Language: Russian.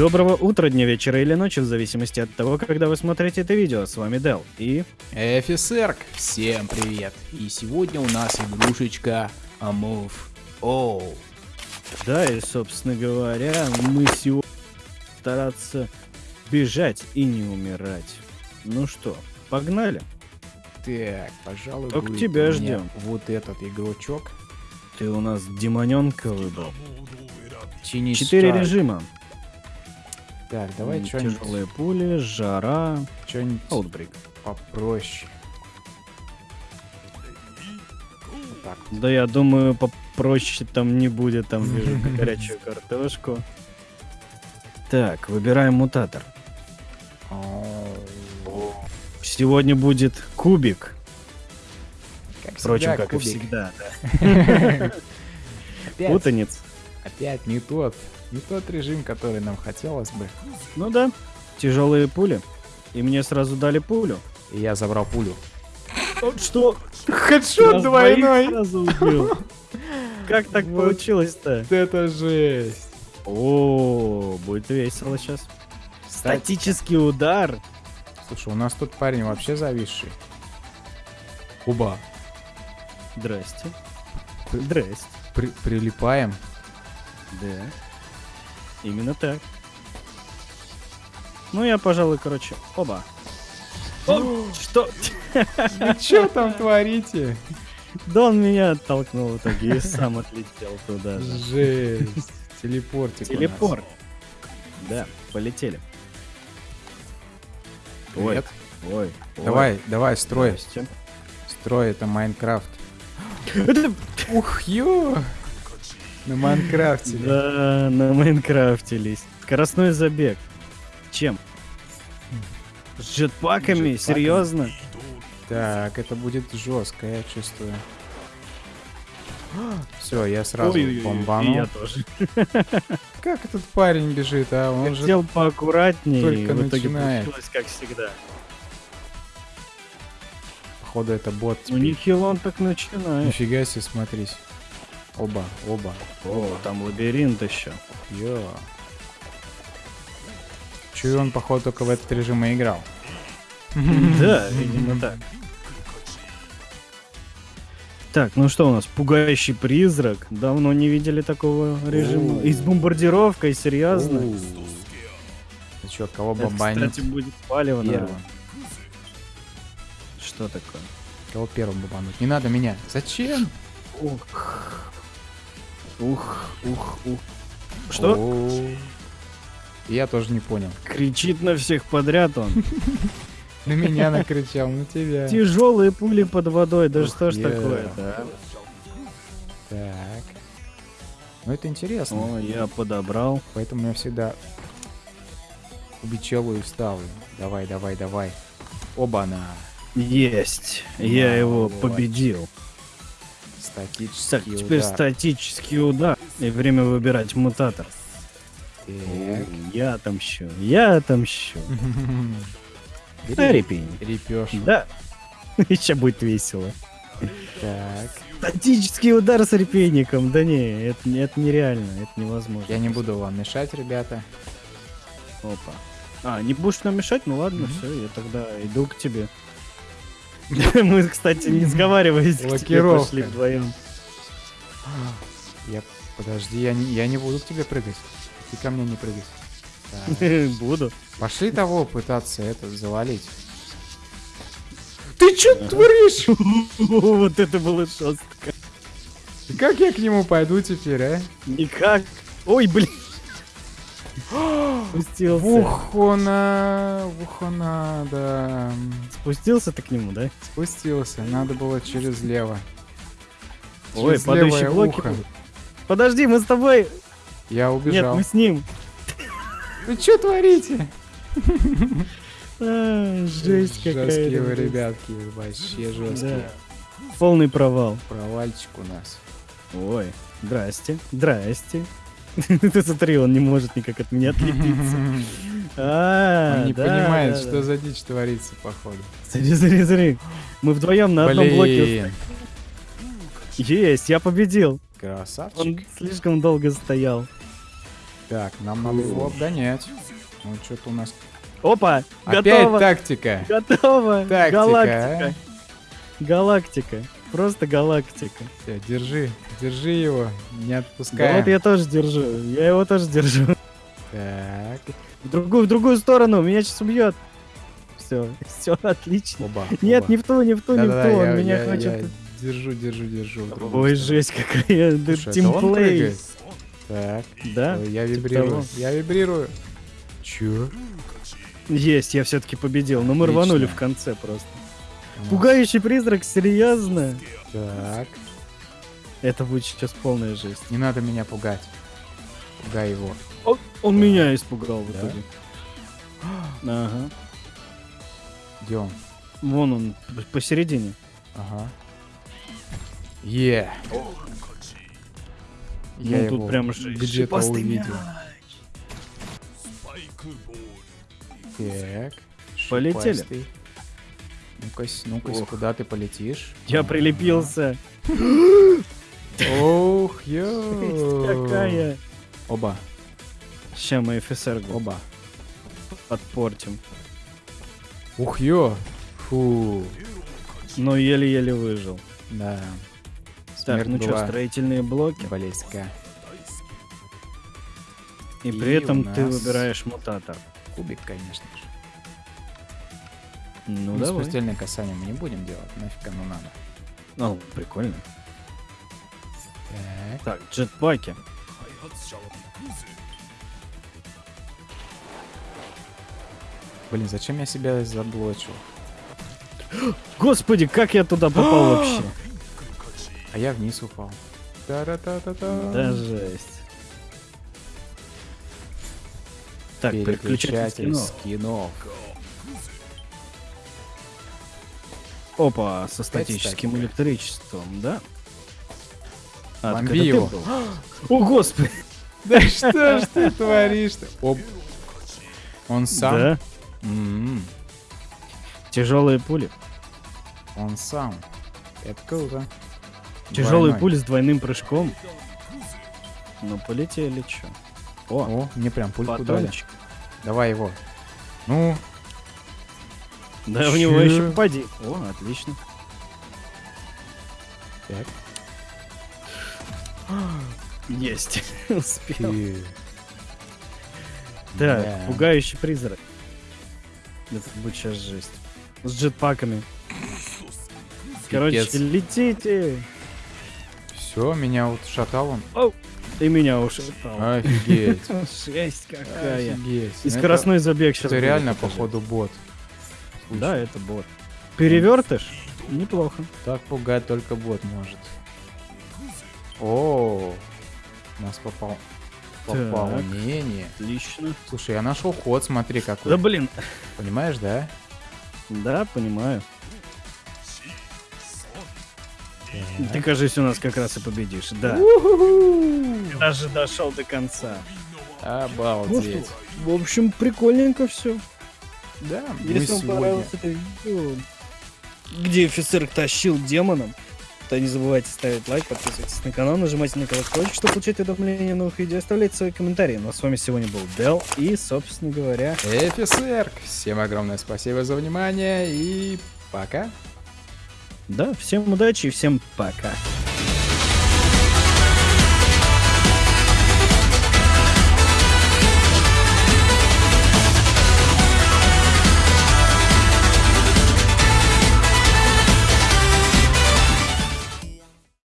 Доброго утра, дня, вечера или ночи, в зависимости от того, когда вы смотрите это видео. С вами Дел и... Эфисерк, всем привет! И сегодня у нас игрушечка Amove All. Да, и, собственно говоря, мы сегодня стараться бежать и не умирать. Ну что, погнали? Так, пожалуй, Только тебя ждем. Вот этот игрочок. Ты у нас демоненка выбрал. Четыре режима. Так, давай что-нибудь Тяжелые пули, жара, что-нибудь аутбрейк. попроще. Вот так. вот. Да я думаю, попроще там не будет, там вижу горячую картошку. Так, выбираем мутатор. О, Сегодня будет кубик. Как Впрочем, всегда, как кубик. и всегда, да. Опять, Путаниц. опять не тот, не тот режим, который нам хотелось бы. Ну да, тяжелые пули. И мне сразу дали пулю. И я забрал пулю. Что? Хедшот убил. Как так получилось-то? Это жесть. О, будет весело сейчас. Статический удар. Слушай, у нас тут парень вообще зависший. Куба. Здрасте. Здрасте. При- прилипаем. Да. Именно так. Ну, я, пожалуй, короче, оба. О, что? Вы что там творите? Да он меня оттолкнул в итоге и сам отлетел туда же. Жесть. Телепортик. Телепорт. Да, полетели. Ой, ой, ой. Давай, давай, строй. Строй, это Майнкрафт. Ух, ё! На Майнкрафте. Да, на Майнкрафтились. Скоростной забег. Чем? С джетпаками? Джетпаками. Серьезно? Так, это будет жестко, я чувствую. Все, я сразу бомбанул. я тоже. Как этот парень бежит, а? Он же Хотел поаккуратнее, и только в итоге начинает. получилось как всегда. походу это бот. Ну нехило он так начинает. Нифига себе, смотрись. Оба, оба. О, там лабиринт еще. Йо. Чую, он, походу, только в этот режим и играл. Да, видимо так. Так, ну что у нас? Пугающий призрак. Давно не видели такого режима. И с бомбардировкой, серьезно? Ты чё, кого Это, бомбанить? кстати, будет палево, Первым. наверное. Что такое? Кого первым бомбануть? Не надо меня. Зачем? Ух. Ух, ух, ух. Что? О. Я тоже не понял. Кричит на всех подряд он. На меня накричал, на тебя. Тяжелые пули под водой. Да что ж такое-то, а? Так. Ну это интересно. О, я подобрал. Поэтому я всегда убичелу и вставлю. Давай, давай, давай. Оба-на. Есть. Я его победил. Статический Так, теперь удар. статический удар. И время выбирать мутатор. Так. Я отомщу. Я отомщу. Репень. Репешь. Да. Еще будет весело. Так. Статический удар с репейником. Да не, это, не- это нереально. Это невозможно. Я не буду вам мешать, ребята. Опа. А, не будешь нам мешать? Ну ладно, все, я тогда иду к тебе. Мы, кстати, не сговариваясь, к тебе пошли вдвоем. Я... Подожди, я не, я не буду к тебе прыгать. Ты ко мне не прыгай. Так. Буду. Пошли того пытаться это завалить. Ты что творишь? Вот это было жестко. Как я к нему пойду теперь, а? Никак. Ой, блин. Спустился. Вухона, вухона, да. Спустился ты к нему, да? Спустился, надо было через лево. Ой, Через падающие блоки. ухо. Подожди, мы с тобой. Я Нет, убежал. мы с ним. Вы что творите? А, жесть какая. Жесткие вы, ребятки, вообще жесткие. Да. Полный провал. Провальчик у нас. Ой, здрасте, здрасте. Ты смотри, он не может никак от меня отлепиться. А, Он не понимает, что за дичь творится, походу. Смотри, смотри, смотри. Мы вдвоем на одном блоке. Есть, я победил. красавчик. Он слишком долго стоял. Так, нам надо его обгонять. Ну, что-то у нас... Опа! Опять Готово! тактика. Готово! Тактика, Галактика! Галактика. Просто галактика. Всё, держи, держи его, не Да отпускай. вот я тоже держу. Я его тоже держу. Так, В другую, в другую сторону. Меня сейчас убьет. Все, все отлично. оба. Нет, оба. не в ту, не в ту, не в Да-да-да, ту. Он я- меня я- хочет. я Держу, держу, держу. в Ой, жесть какая. Да Слушай, тимплей. Так, Да? я типа вибрирую, я вибрирую. Чё? Есть, я все-таки победил. Но мы рванули Отлично. в конце просто. Пугающий призрак, серьезно? Так, Это будет сейчас полная жесть. не надо меня пугать. Пугай его. Он, он меня испугал в Да? итоге. Ага. Где он? Вон он, посередине. Ага. Е. Я ну тут его прям же где-то увидел. Так. Полетели. шипастый. Ну-ка, ну-ка, куда ты полетишь? Я прилепился. Ох, ё. Какая. Оба, Ща мы ФСР оба. подпортим. Ух, ё. Фу. Но еле-еле выжил. Да. Так, Смерть ну что, строительные блоки. близка. И И при этом у ты нас- выбираешь мутатор. Кубик, конечно же. Ну, Ну, давай. смертельное касание мы не будем делать. Нафиг оно надо. Ну, прикольно. Так. Так, джетпаки. Блин, зачем я себя заблочил? Господи, как я туда попал вообще? А я вниз упал. Да жесть. Так, переключатель Переключатель скинов. скинов. Опа, со статическим электричеством, да? А, Бомби его. О, господи! Да что ж ты творишь-то? Оп. Он сам? Да, М, тяжелые пули. Он сам. Это круто. Тяжелые пули с двойным прыжком. Ну, полетели, чё. О, О, мне прям пульку дали. Давай его. Ну, Да в него еще попади. О, отлично. так. Есть. Успел. Фи. Так, Да. пугающий призрак. Это будет сейчас жесть. С джетпаками. Короче, Пипец. летите. Все, меня вот шатал он. Ты меня ушатал. Офигеть. Жесть какая. Офигеть. И Ну, скоростной забег сейчас. Это, это реально, походу, бот. Да, это бот. Перевертыш? Неплохо. Так пугать только бот может. О, нас попал. Попало. Так. Не, не. Отлично. Слушай, я нашел ход, смотри какой. Да блин. Понимаешь, да? Да, понимаю. Ты, кажется, у нас как раз и победишь. Да. Даже дошел до конца. Ну Обалдеть. В общем, прикольненько все. Да, мы Если вам сегодня... понравилось это видео, где офицер тащил демоном, то не забывайте ставить лайк, подписывайтесь на канал, нажимайте на колокольчик, чтобы получать уведомления о новых видео, оставляйте свои комментарии. Ну а с вами сегодня был Дел и, собственно говоря, Эфисерк. Всем огромное спасибо за внимание и пока. да, всем удачи и всем пока.